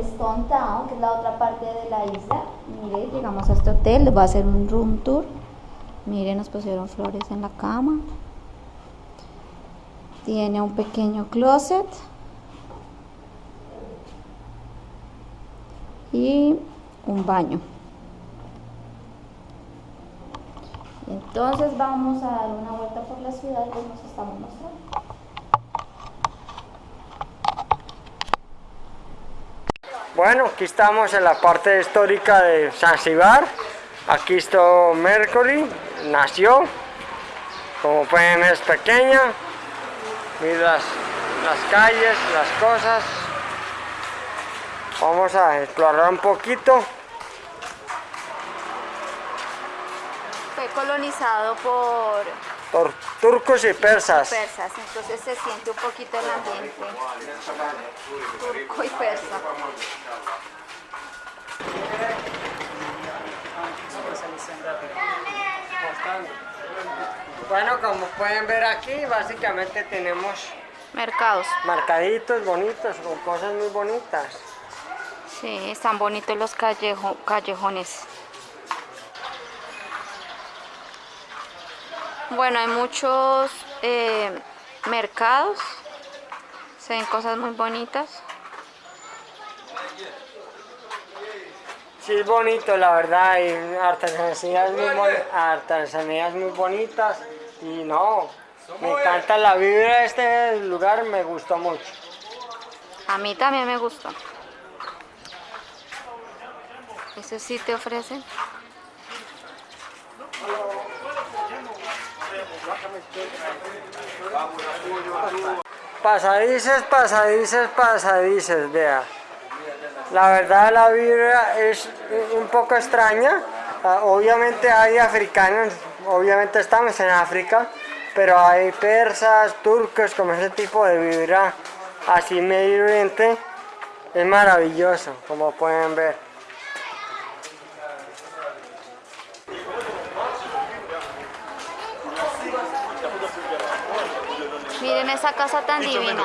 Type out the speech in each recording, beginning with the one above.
Stone Town, que es la otra parte de la isla. Mire, llegamos a este hotel, les a hacer un room tour. Miren, nos pusieron flores en la cama. Tiene un pequeño closet. Y un baño. Entonces vamos a dar una vuelta por la ciudad y nos estamos mostrando. Bueno, aquí estamos en la parte histórica de Zanzibar. Aquí está Mercury, nació. Como pueden ver es pequeña. Miren las, las calles, las cosas. Vamos a explorar un poquito. Fue colonizado por Por turcos y persas. persas, entonces se siente un poquito el ambiente turco y persa. Bueno, como pueden ver aquí, básicamente tenemos Mercados. marcaditos bonitos, con cosas muy bonitas. Sí, están bonitos los callejo- callejones. Bueno, hay muchos eh, mercados. Se ven cosas muy bonitas. Sí, es bonito, la verdad, hay artesanías muy, artesanías muy bonitas y no, me encanta la vibra de este lugar, me gustó mucho. A mí también me gusta. Eso sí te ofrecen. Pasadices, pasadices, pasadices, vea. La verdad la vibra es un poco extraña. Ah, Obviamente hay africanos, obviamente estamos en África, pero hay persas, turcos, como ese tipo de vibra así medio oriente. Es maravilloso, como pueden ver. Miren esa casa tan divina.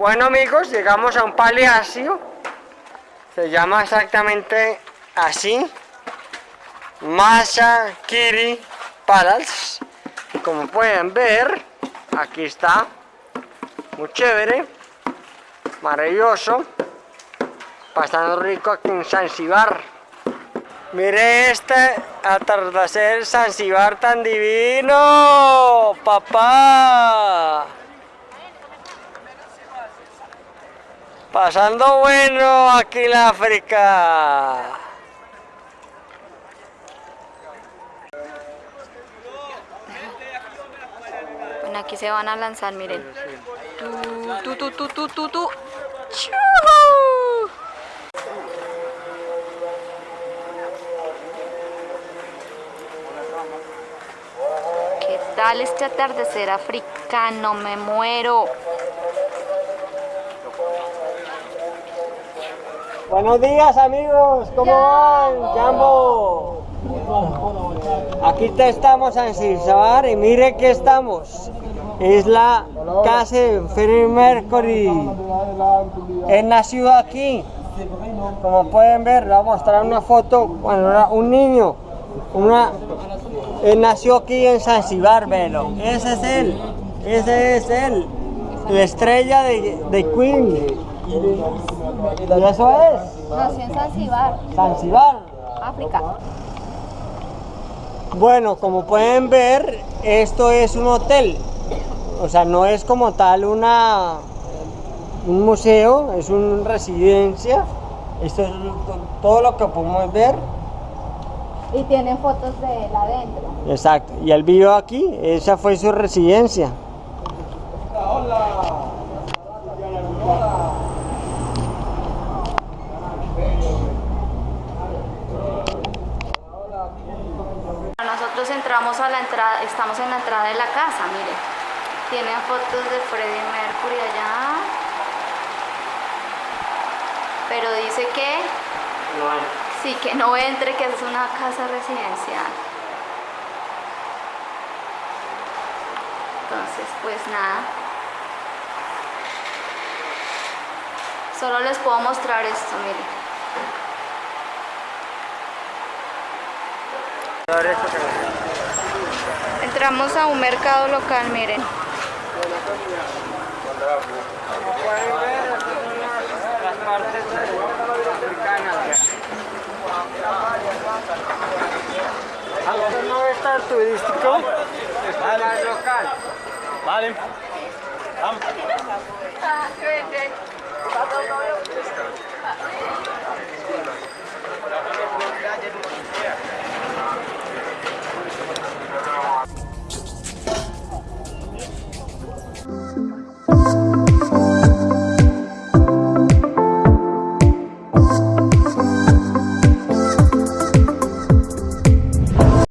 Bueno amigos, llegamos a un palacio. Se llama exactamente así. Masa Kiri Palace. Como pueden ver, aquí está. Muy chévere. Maravilloso. Pasando rico aquí en Zanzibar. Mire este atardecer Zanzibar tan divino, papá. Pasando bueno aquí en África. Bueno, aquí se van a lanzar, miren. Tu, tu, tu, tu, tu. ¡Chu! ¿Qué tal este atardecer africano? Me muero. Buenos días amigos, ¿cómo van? Jambo. Aquí te estamos en Zanzibar y mire que estamos. Es la casa de Freddie Mercury. Él nació aquí. Como pueden ver, le voy a mostrar una foto cuando era un niño. Una, él nació aquí en Zanzibar, velo. Ese es él. Ese es él. La estrella de, de Queen. Y eso es. Nació en Zanzibar, Zanzibar. África. Bueno, como pueden ver, esto es un hotel. O sea, no es como tal una un museo, es una residencia. Esto es todo lo que podemos ver. Y tienen fotos de él adentro. Exacto. Y él vivió aquí, esa fue su residencia. Nosotros entramos a la entrada, estamos en la entrada de la casa, mire. Tienen fotos de Freddie Mercury allá. Pero dice que sí, que no entre, que es una casa residencial. Entonces, pues nada. Solo les puedo mostrar esto, mire. Entramos a un mercado local, miren. No es tan turístico, más local. Vale. Vamos.